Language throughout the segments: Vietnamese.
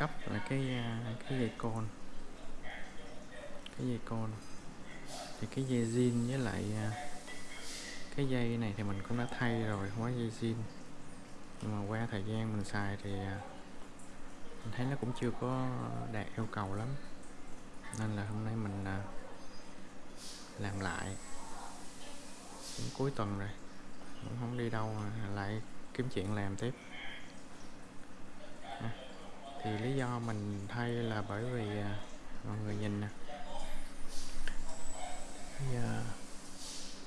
cấp là cái à, cái dây côn cái dây côn thì cái dây zin với lại à, cái dây này thì mình cũng đã thay rồi, không có dây zin. Nhưng mà qua thời gian mình xài thì à, mình thấy nó cũng chưa có đạt yêu cầu lắm. Nên là hôm nay mình làm lại. Cũng cuối tuần rồi. Cũng không đi đâu mà lại kiếm chuyện làm tiếp thì lý do mình thay là bởi vì à, mọi người nhìn nè. Bây giờ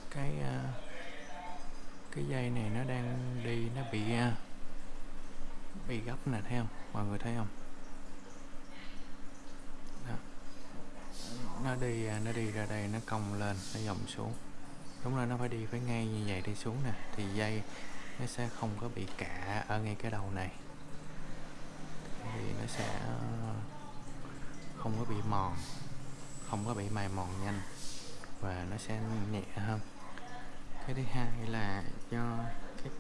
cái à, cái dây này nó đang đi, nó bị à, bị gấp nè, thấy không? Mọi người thấy không? Đó. nó đi nó đi ra đây, nó cong lên, nó dòng xuống. Đúng là nó phải đi phải ngay như vậy đi xuống nè. Thì dây nó sẽ không có bị cạ ở ngay cái đầu này thì nó sẽ ờ, không có bị mòn không có bị mài mòn nhanh và nó sẽ nhẹ hơn. Cái thứ hai là do cái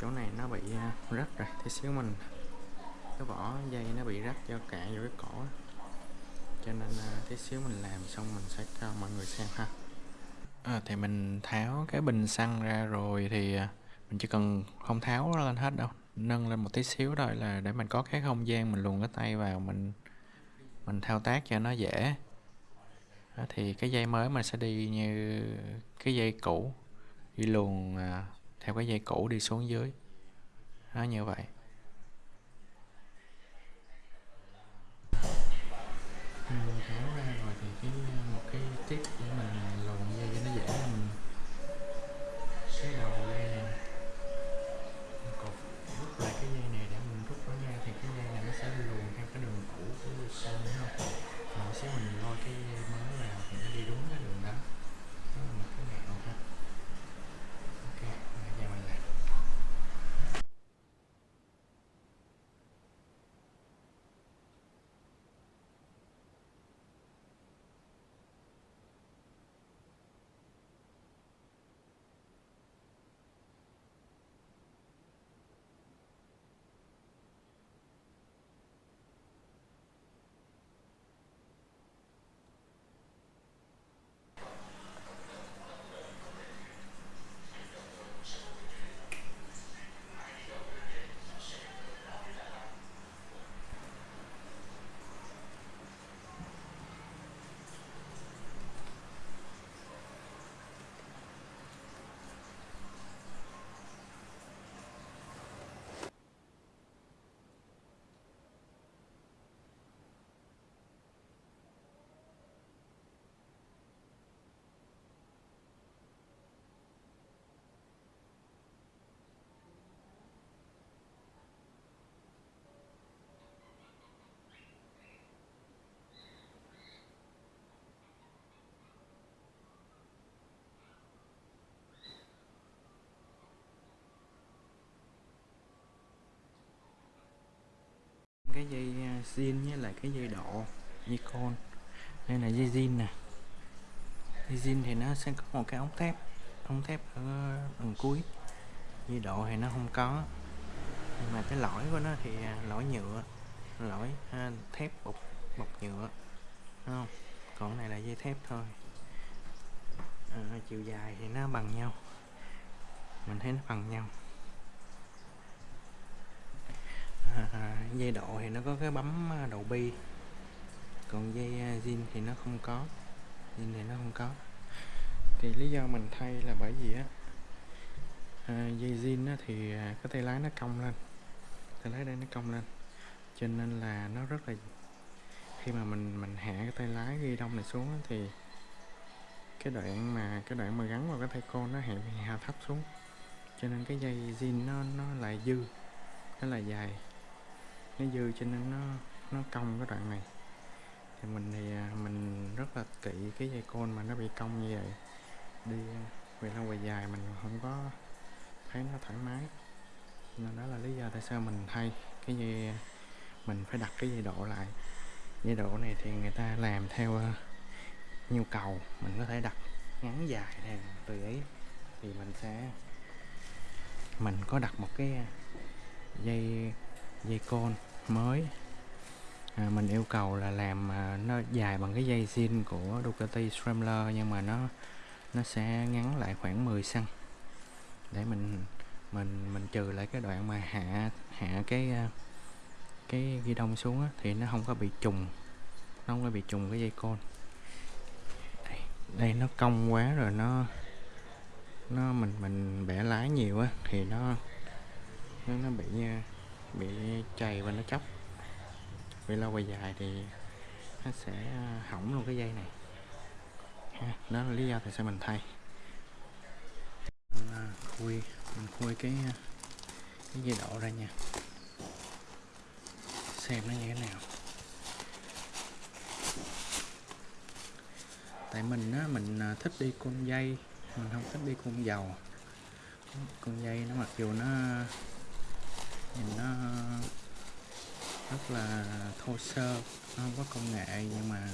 chỗ này nó bị ờ, rách rồi tí xíu mình cái vỏ dây nó bị rách do cạn vô cái cổ cho nên ờ, tí xíu mình làm xong mình sẽ cho mọi người xem ha. À, thì mình tháo cái bình xăng ra rồi thì mình chỉ cần không tháo nó lên hết đâu nâng lên một tí xíu thôi là để mình có cái không gian mình luồn cái tay vào mình mình thao tác cho nó dễ. Đó, thì cái dây mới mình sẽ đi như cái dây cũ đi luồn à, theo cái dây cũ đi xuống dưới. Nó như vậy. Ừ, cái đường cũ của xe nó đúng không mình lôi cái mới vào thì nó đi đúng cái đường đó đó là một cái mẹo ha ok bây giờ mình làm cái dây à, zin với lại cái dây độ dây con. Đây là dây zin nè. Dây zin thì nó sẽ có một cái ống thép ống thép ở đằng cuối. Dây độ thì nó không có. Nhưng mà cái lõi của nó thì à, lõi nhựa lõi ha, thép bọc bọc nhựa Đúng không? Còn này là dây thép thôi. À, chiều dài thì nó bằng nhau. Mình thấy nó bằng nhau. À, dây độ thì nó có cái bấm à, đầu bi còn dây à, zin thì nó không có. Zin thì nó không có. Thì lý do mình thay là bởi vì á à, dây zin thì à, cái tay lái nó cong lên. Tay lái đây nó cong lên. Cho nên là nó rất là khi mà mình mình hạ cái tay lái ghi đông này xuống á, thì cái đoạn mà cái đoạn mà gắn vào cái tay cô nó hạ hạ thấp xuống. Cho nên cái dây zin nó nó lại dư nó là dài nó dư cho nên nó nó cong cái đoạn này. Thì mình thì à, mình rất là kỹ cái dây côn mà nó bị cong như vậy. Đi à, về lâu về dài mình không có thấy nó thoải mái. Nên đó là lý do tại sao mình thay cái dây à, mình phải đặt cái dây độ lại. Dây độ này thì người ta làm theo nhu cầu mình có thể đặt ngắn dài theo tùy ý. Thì mình sẽ, mình có đặt một cái dây dây côn mới. À, mình yêu cầu là làm à, nó dài bằng cái dây zin của Ducati Scrambler nhưng mà nó nó sẽ ngắn lại khoảng 10 cm để mình mình mình trừ lại cái đoạn mà hạ hạ cái à, cái ghi đông xuống á, thì nó không có bị trùng nó không có bị trùng cái dây côn đây, đây nó cong quá rồi nó nó mình mình bẻ lái nhiều á thì nó nó, nó bị à, bị chày và nó chóc. Về lâu về dài thì nó sẽ à, hỏng luôn cái dây này. Ha, đó là lý do tại sao mình thay. Mình à, khui mình khui cái à, cái dây độ ra nha. Xem nó như thế nào. Tại mình á mình thích đi côn dây mình không thích đi côn dầu. Con dây nó mặc dù nó nhìn nó rất là thô sơ, nó không có công nghệ nhưng mà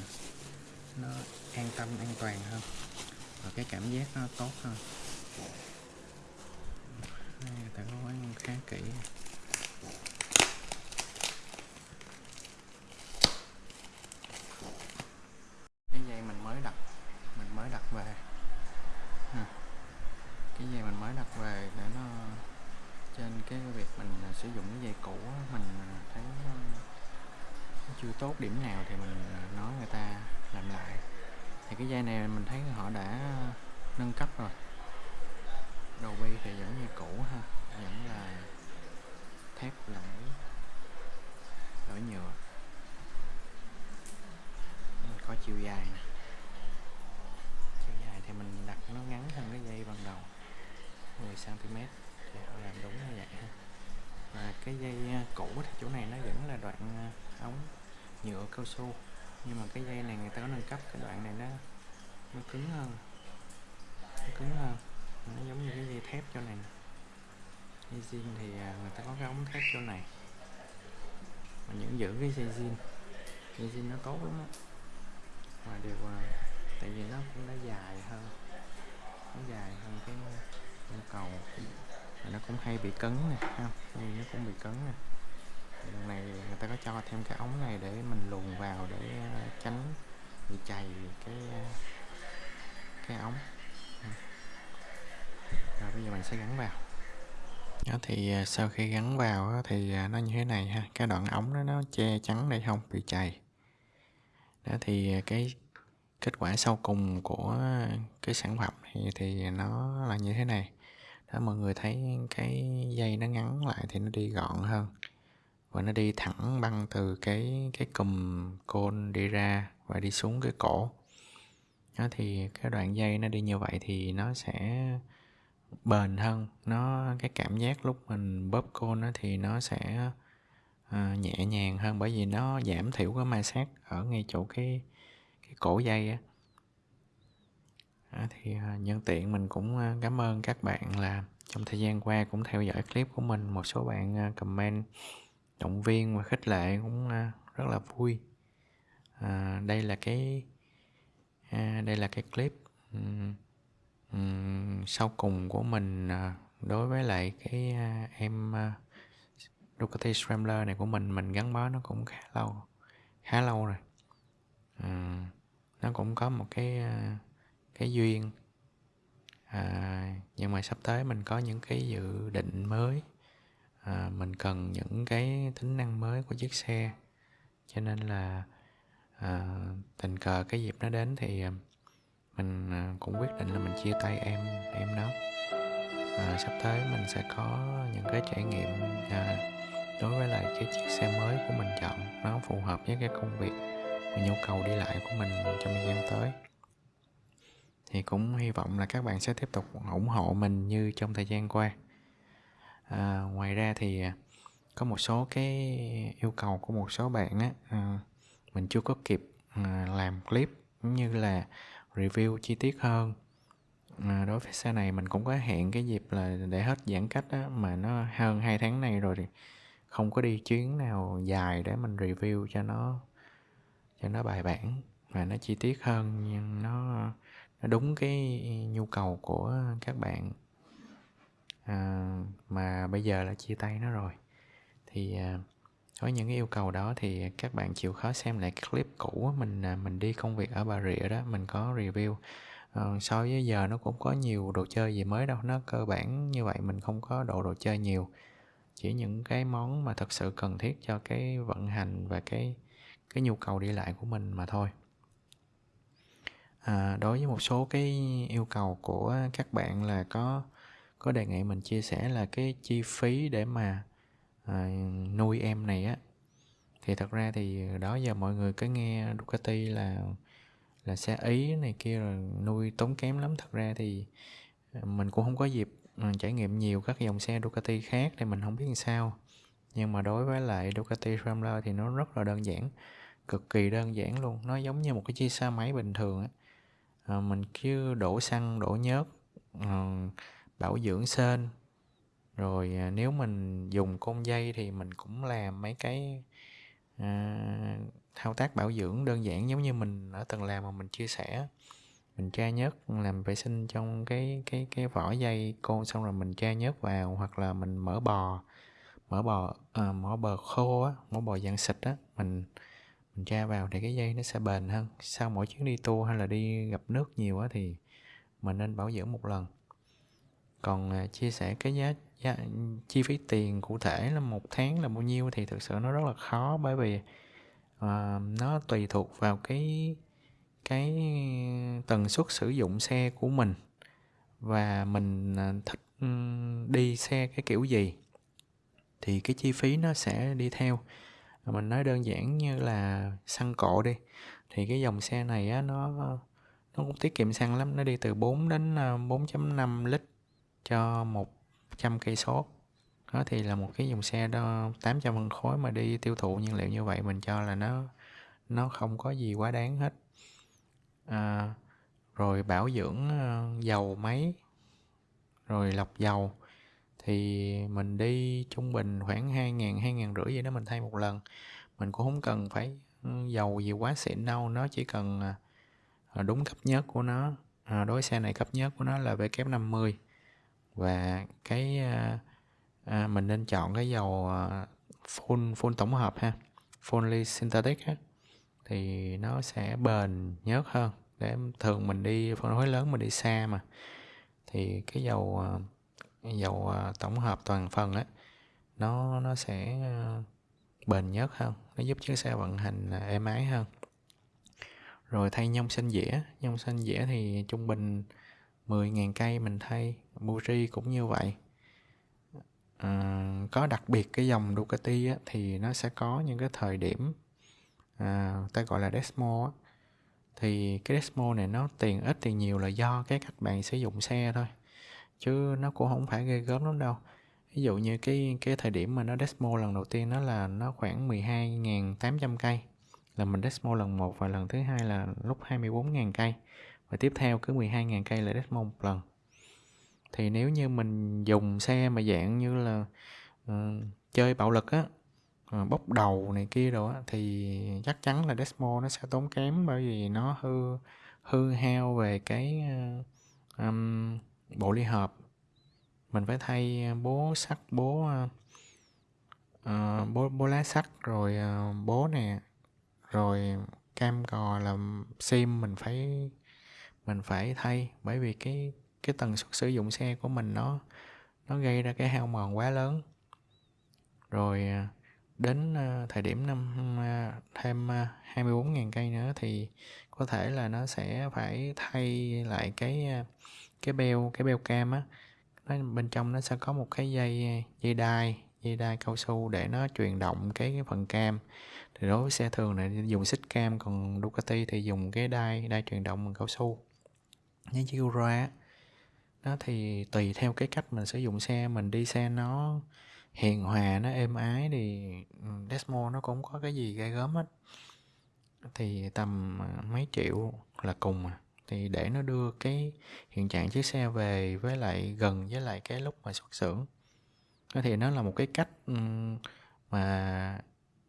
nó an tâm, an toàn hơn. Và cái cảm giác nó tốt hơn đây người ta có quán khá kỹ cái dây mình mới đặt mình mới đặt về cái dây mình mới đặt về để nó trên cái việc mình à, sử dụng cái dây cũ mình à, thấy nó chưa tốt điểm nào thì mình à, nói người ta làm lại thì cái dây này mình thấy họ đã nâng cấp rồi đầu bi thì vẫn như cũ ha vẫn là thép lẫn lỗi nhựa có chiều dài nè chiều dài thì mình đặt nó ngắn hơn cái dây ban đầu 10 cm thì họ làm đúng như vậy ha và cái dây à, cũ thì chỗ này nó vẫn là đoạn à, ống nhựa cao su nhưng mà cái dây này người ta có nâng cấp, cái đoạn này nó nó cứng hơn. Nó cứng hơn. Nó giống như cái dây thép chỗ này dây zin thì à, người ta có cái ống thép chỗ này. Mà những giữ cái dây zin dây zin nó tốt lắm á. Mà điều tại vì nó cũng đã dài hơn. Nó dài hơn cái nhu cầu. Và nó cũng hay bị cấn nè, ha. Vì nó cũng bị cấn nè lần này người ta có cho thêm cái ống này để mình luồn vào để ờ, tránh bị chày cái ờ, cái ống. Rồi bây giờ mình sẽ gắn vào. Đó thì ờ, sau khi gắn vào thì nó như thế này ha cái đoạn ống đó nó che chắn để không? Bị chày. Đó thì cái kết quả sau cùng của cái sản phẩm thì, thì nó là như thế này. Đó mọi người thấy cái dây nó ngắn lại thì nó đi gọn hơn và nó đi thẳng băng từ cái cái cùm côn đi ra và đi xuống cái cổ. Đó thì cái đoạn dây nó đi như vậy thì nó sẽ bền hơn. Nó cái cảm giác lúc mình bóp côn nó thì nó sẽ uh, nhẹ nhàng hơn bởi vì nó giảm thiểu cái ma sát ở ngay chỗ cái cái cổ dây á. Thì uh, nhân tiện mình cũng uh, cảm ơn các bạn là trong thời gian qua cũng theo dõi clip của mình. Một số bạn uh, comment động viên và khích lệ cũng à, rất là vui. À, đây là cái à, đây là cái clip um, um, sau cùng của mình à, đối với lại cái à, em à, Ducati Scrambler này của mình mình gắn bó nó cũng khá lâu khá lâu rồi. À, nó cũng có một cái à, cái duyên. À, nhưng mà sắp tới mình có những cái dự định mới à, mình cần những cái tính năng mới của chiếc xe. Cho nên là à, tình cờ cái dịp nó đến thì à, mình à, cũng quyết định là mình chia tay em em nó. À, sắp tới mình sẽ có những cái trải nghiệm à, đối với lại cái chiếc xe mới của mình chọn. Nó phù hợp với cái công việc và nhu cầu đi lại của mình trong thời gian tới. Thì cũng hy vọng là các bạn sẽ tiếp tục ủng hộ mình như trong thời gian qua à, ngoài ra thì à, có một số cái yêu cầu của một số bạn á à, mình chưa có kịp à, làm clip cũng như là review chi tiết hơn. À, đối với xe này mình cũng có hẹn cái dịp là để hết giãn cách á, mà nó hơn hai tháng này rồi thì không có đi chuyến nào dài để mình review cho nó cho nó bài bản và nó chi tiết hơn. Nhưng nó nó đúng cái nhu cầu của các bạn à, mà bây giờ là chia tay nó rồi. Thì à, với những cái yêu cầu đó thì các bạn chịu khó xem lại clip cũ mình à, mình đi công việc ở Bà Rịa đó mình có review. Ờ, so với giờ nó cũng có nhiều đồ chơi gì mới đâu nó cơ bản như vậy mình không có độ đồ chơi nhiều. Chỉ những cái món mà thật sự cần thiết cho cái vận hành và cái cái nhu cầu đi lại của mình mà thôi. À, đối với một số cái yêu cầu của các bạn là có có đề nghị mình chia sẻ là cái chi phí để mà à, nuôi em này á. Thì thật ra thì đó giờ mọi người cứ nghe Ducati là là xe ý này kia rồi nuôi tốn kém lắm. Thật ra thì à, mình cũng không có dịp à, trải nghiệm nhiều các dòng xe Ducati khác thì mình không biết làm sao. Nhưng mà đối với lại Ducati Ramler thì nó rất là đơn giản cực kỳ đơn giản luôn. Nó giống như một cái chiếc xe máy bình thường á. À, mình cứ đổ xăng đổ nhớt à, bảo dưỡng sên. Rồi à, nếu mình dùng côn dây thì mình cũng làm mấy cái à, thao tác bảo dưỡng đơn giản giống như mình ở tầng làm mà mình chia sẻ. Mình tra nhớt làm vệ sinh trong cái cái cái vỏ dây côn xong rồi mình tra nhớt vào hoặc là mình mở bò mở bò à, mở bò khô á mở bò dạng xịt á mình mình tra vào thì cái dây nó sẽ bền hơn. Sau mỗi chuyến đi tour hay là đi gặp nước nhiều á thì mình nên bảo dưỡng một lần còn à, chia sẻ cái giá, giá chi phí tiền cụ thể là một tháng là bao nhiêu thì thực sự nó rất là khó bởi vì uh, nó tùy thuộc vào cái cái tần suất sử dụng xe của mình và mình à, thích ừ, đi xe cái kiểu gì thì cái chi phí nó sẽ đi theo. Mình nói đơn giản như là xăng cộ đi thì cái dòng xe này á nó nó cũng tiết kiệm xăng lắm nó đi từ 4 đến 4.5 lít cho 100 cây số đó thì là một cái dòng xe đó 800 phân khối mà đi tiêu thụ nhiên liệu như vậy mình cho là nó nó không có gì quá đáng hết. À, rồi bảo dưỡng ờ, dầu máy rồi lọc dầu. Thì mình đi trung bình khoảng hai ngàn hai ngàn rưỡi vậy đó mình thay một lần. Mình cũng không cần phải ừ, dầu gì quá xịn đâu nó chỉ cần à, à, đúng cấp nhất của nó. À, đối xe này cấp nhất của nó là W50 và cái à, à, mình nên chọn cái dầu à, full full tổng hợp ha fully synthetic ha thì nó sẽ bền nhớt hơn. Để thường mình đi phân phối lớn mình đi xa mà. Thì cái dầu à, dầu à, tổng hợp toàn phần á nó nó sẽ à, bền nhất hơn. Nó giúp chiếc xe vận hành à, êm ái hơn. Rồi thay nhông xanh dĩa. Nhông xanh dĩa thì trung bình 10.000 cây mình thay. Muri cũng như vậy. À, có đặc biệt cái dòng Ducati á, thì nó sẽ có những cái thời điểm à, ta gọi là Desmo á. thì cái Desmo này nó tiền ít tiền nhiều là do cái cách bạn sử dụng xe thôi chứ nó cũng không phải ghê gớm lắm đâu. Ví dụ như cái cái thời điểm mà nó Desmo lần đầu tiên nó là nó khoảng 12.800 cây là mình Desmo lần một và lần thứ hai là lúc 24.000 cây và tiếp theo cứ 12.000 cây là Desmo một lần thì nếu như mình dùng xe mà dạng như là uh, chơi bạo lực á uh, bốc đầu này kia rồi á thì chắc chắn là Desmo nó sẽ tốn kém bởi vì nó hư hư hao về cái uh, um, bộ ly hợp. Mình phải thay bố sắt bố uh, bố bố lá sắt rồi uh, bố nè rồi cam cò là sim mình phải mình phải thay bởi vì cái cái tần suất sử dụng xe của mình nó nó gây ra cái hao mòn quá lớn. Rồi à, đến à, thời điểm năm à, thêm 24.000 cây nữa thì có thể là nó sẽ phải thay lại cái cái beo cái beo cam á. Nó bên trong nó sẽ có một cái dây dây đai dây đai cao su để nó truyền động cái, cái phần cam. Thì đối với xe thường này dùng xích cam còn Ducati thì dùng cái đai đai truyền động bằng cao su những chiếc Ura nó thì tùy theo cái cách mình sử dụng xe, mình đi xe nó hiền hòa, nó êm ái thì ừ, Desmo nó cũng có cái gì gai gớm hết. Thì tầm à, mấy triệu là cùng à. Thì để nó đưa cái hiện trạng chiếc xe về với lại gần với lại cái lúc mà xuất xưởng. Thì nó là một cái cách ừ, mà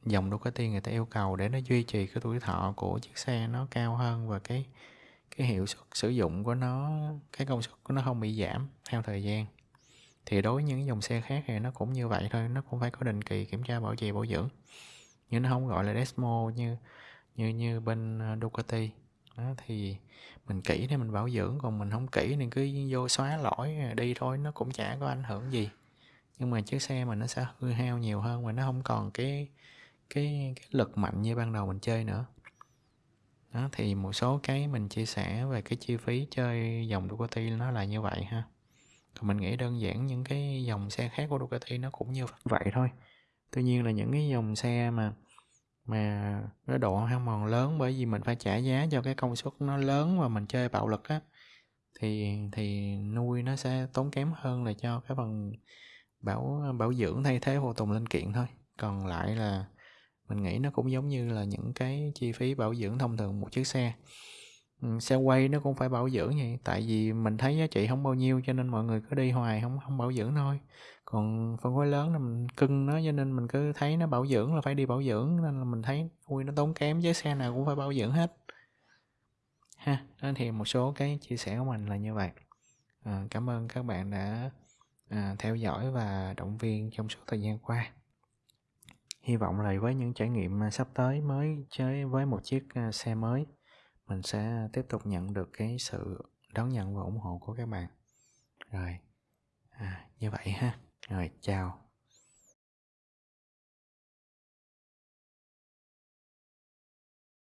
dòng Ducati người ta yêu cầu để nó duy trì cái tuổi thọ của chiếc xe nó cao hơn và cái cái hiệu suất sử dụng của nó, cái công suất của nó không bị giảm theo thời gian. Thì đối với những dòng xe khác thì nó cũng như vậy thôi, nó cũng phải có định kỳ kiểm tra bảo trì, bảo dưỡng. Nhưng nó không gọi là Desmo như như như bên ờ, Ducati. Đó, thì mình kỹ thì mình bảo dưỡng, còn mình không kỹ thì cứ vô xóa lỗi ờ, đi thôi, nó cũng chả có ảnh hưởng gì. Nhưng mà chiếc xe mình nó sẽ hư hao nhiều hơn và nó không còn cái cái cái lực mạnh như ban đầu mình chơi nữa đó, thì một số cái mình chia sẻ về cái chi phí chơi dòng Ducati nó là như vậy ha. Còn mình nghĩ đơn giản những cái dòng xe khác của Ducati nó cũng như vậy thôi. Tuy nhiên là những cái dòng xe mà mà cái độ hao mòn lớn bởi vì mình phải trả giá cho cái công suất nó lớn và mình chơi bạo lực á, thì thì nuôi nó sẽ tốn kém hơn là cho cái phần bảo bảo dưỡng thay thế phụ tùng linh kiện thôi. Còn lại là mình nghĩ nó cũng giống như là những cái chi phí bảo dưỡng thông thường một chiếc xe. Ừ, xe quay nó cũng phải bảo dưỡng vậy tại vì mình thấy giá trị không bao nhiêu cho nên mọi người cứ đi hoài không không bảo dưỡng thôi. Còn phân khối lớn là mình cưng nó cho nên mình cứ thấy nó bảo dưỡng là phải đi bảo dưỡng nên là mình thấy ui nó tốn kém với xe nào cũng phải bảo dưỡng hết. Ha đó thì một số cái chia sẻ của mình là như vậy. À, cảm ơn các bạn đã à, theo dõi và động viên trong suốt thời gian qua hy vọng là với những trải nghiệm à, sắp tới mới chơi với một chiếc à, xe mới mình sẽ tiếp tục nhận được cái sự đón nhận và ủng hộ của các bạn. Rồi à, như vậy ha. Rồi chào.